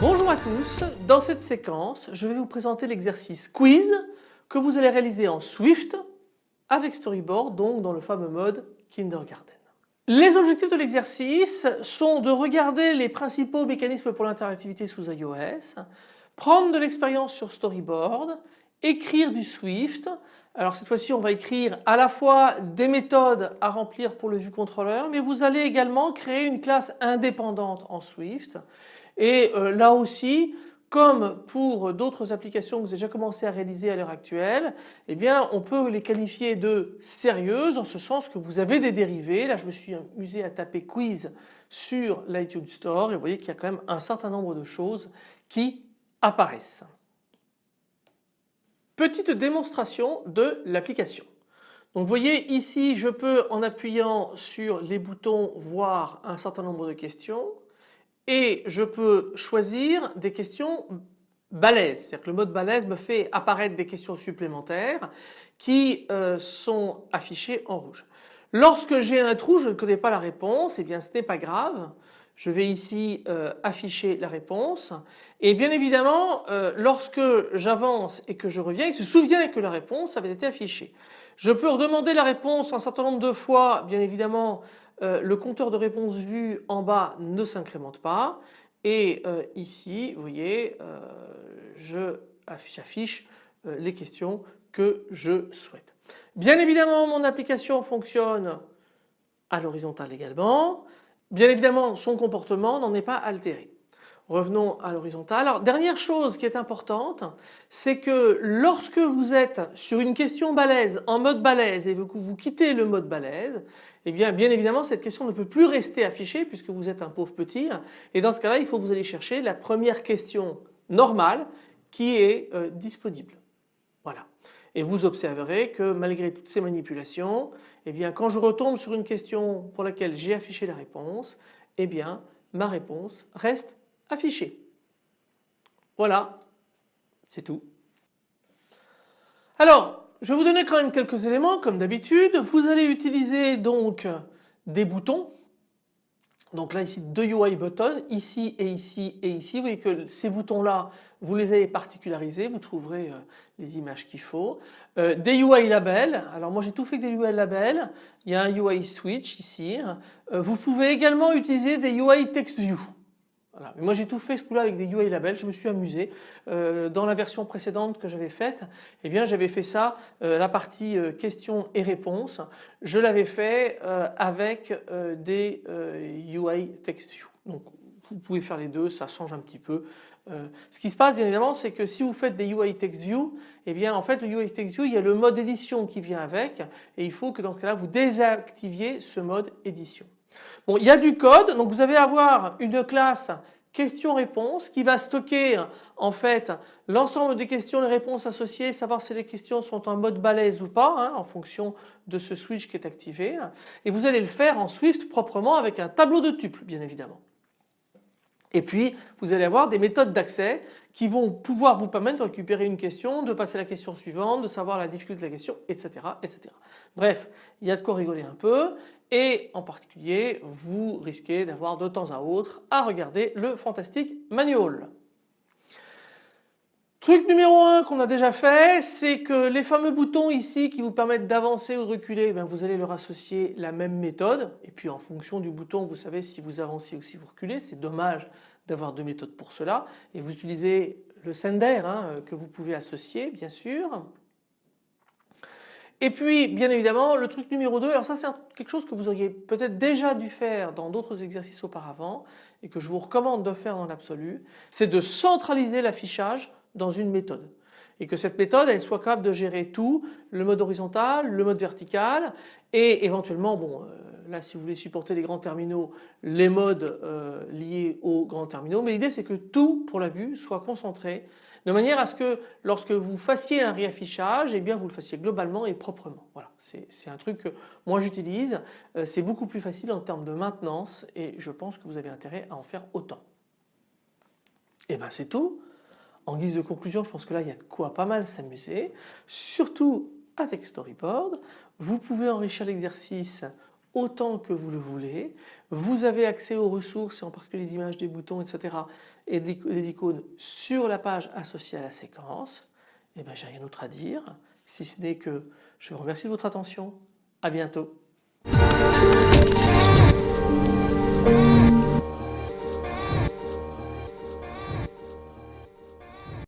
Bonjour à tous, dans cette séquence je vais vous présenter l'exercice quiz que vous allez réaliser en Swift avec Storyboard donc dans le fameux mode Kindergarten. Les objectifs de l'exercice sont de regarder les principaux mécanismes pour l'interactivité sous iOS, prendre de l'expérience sur Storyboard, écrire du Swift. Alors cette fois-ci on va écrire à la fois des méthodes à remplir pour le vue contrôleur mais vous allez également créer une classe indépendante en Swift et euh, là aussi comme pour d'autres applications que vous avez déjà commencé à réaliser à l'heure actuelle, eh bien on peut les qualifier de sérieuses en ce sens que vous avez des dérivés. Là je me suis amusé à taper quiz sur l'iTunes Store et vous voyez qu'il y a quand même un certain nombre de choses qui apparaissent. Petite démonstration de l'application. Donc vous voyez ici je peux en appuyant sur les boutons voir un certain nombre de questions et je peux choisir des questions balèzes. C'est-à-dire que le mode balèze me fait apparaître des questions supplémentaires qui euh, sont affichées en rouge. Lorsque j'ai un trou, je ne connais pas la réponse, et eh bien ce n'est pas grave. Je vais ici euh, afficher la réponse et bien évidemment euh, lorsque j'avance et que je reviens il se souvient que la réponse avait été affichée. Je peux redemander la réponse un certain nombre de fois bien évidemment euh, le compteur de réponse vue en bas ne s'incrémente pas et euh, ici vous voyez euh, j'affiche les questions que je souhaite. Bien évidemment mon application fonctionne à l'horizontale également. Bien évidemment son comportement n'en est pas altéré. Revenons à l'horizontale. Alors dernière chose qui est importante, c'est que lorsque vous êtes sur une question balèze en mode balèze et que vous quittez le mode balèze, eh bien bien évidemment cette question ne peut plus rester affichée puisque vous êtes un pauvre petit et dans ce cas-là il faut que vous allez chercher la première question normale qui est euh, disponible. Voilà. Et vous observerez que malgré toutes ces manipulations, eh bien quand je retombe sur une question pour laquelle j'ai affiché la réponse, eh bien ma réponse reste affiché. Voilà, c'est tout. Alors, je vais vous donner quand même quelques éléments comme d'habitude. Vous allez utiliser donc des boutons. Donc là ici deux UI buttons, ici et ici et ici. Vous voyez que ces boutons là, vous les avez particularisés, vous trouverez euh, les images qu'il faut. Euh, des UI labels, alors moi j'ai tout fait avec des UI labels. Il y a un UI switch ici. Euh, vous pouvez également utiliser des UI text view. Voilà. moi j'ai tout fait ce coup-là avec des UI labels, je me suis amusé. Euh, dans la version précédente que j'avais faite, eh bien j'avais fait ça, euh, la partie euh, questions et réponses, je l'avais fait avec des UI text view. Donc vous pouvez faire les deux, ça change un petit peu. ce qui se passe bien évidemment c'est que si vous faites des UI text view, eh bien en fait le UI text view il y a le mode édition qui vient avec et il faut que dans ce cas-là vous désactiviez ce mode édition. Bon, il y a du code, donc vous allez avoir une classe question-réponse qui va stocker en fait l'ensemble des questions et réponses associées, savoir si les questions sont en mode balèze ou pas hein, en fonction de ce switch qui est activé et vous allez le faire en Swift proprement avec un tableau de tuples bien évidemment. Et puis vous allez avoir des méthodes d'accès qui vont pouvoir vous permettre de récupérer une question, de passer à la question suivante, de savoir la difficulté de la question, etc. etc. Bref, il y a de quoi rigoler un peu et en particulier vous risquez d'avoir de temps à autre à regarder le Fantastic Manual. Truc numéro 1 qu'on a déjà fait, c'est que les fameux boutons ici qui vous permettent d'avancer ou de reculer, eh vous allez leur associer la même méthode et puis en fonction du bouton vous savez si vous avancez ou si vous reculez, c'est dommage d'avoir deux méthodes pour cela et vous utilisez le sender hein, que vous pouvez associer bien sûr. Et puis bien évidemment le truc numéro 2, alors ça c'est quelque chose que vous auriez peut-être déjà dû faire dans d'autres exercices auparavant et que je vous recommande de faire dans l'absolu, c'est de centraliser l'affichage dans une méthode. Et que cette méthode elle soit capable de gérer tout, le mode horizontal, le mode vertical et éventuellement bon euh, là si vous voulez supporter les grands terminaux, les modes euh, liés aux grands terminaux. Mais l'idée c'est que tout pour la vue soit concentré De manière à ce que lorsque vous fassiez un réaffichage, eh bien vous le fassiez globalement et proprement. Voilà, c'est un truc que moi j'utilise, euh, c'est beaucoup plus facile en termes de maintenance et je pense que vous avez intérêt à en faire autant. Et bien c'est tout. En guise de conclusion, je pense que là il y a de quoi pas mal s'amuser, surtout avec Storyboard. Vous pouvez enrichir l'exercice autant que vous le voulez. Vous avez accès aux ressources, en particulier les images des boutons, etc. et des icônes sur la page associée à la séquence. Et bien j'ai rien d'autre à dire, si ce n'est que je vous remercie de votre attention. À bientôt.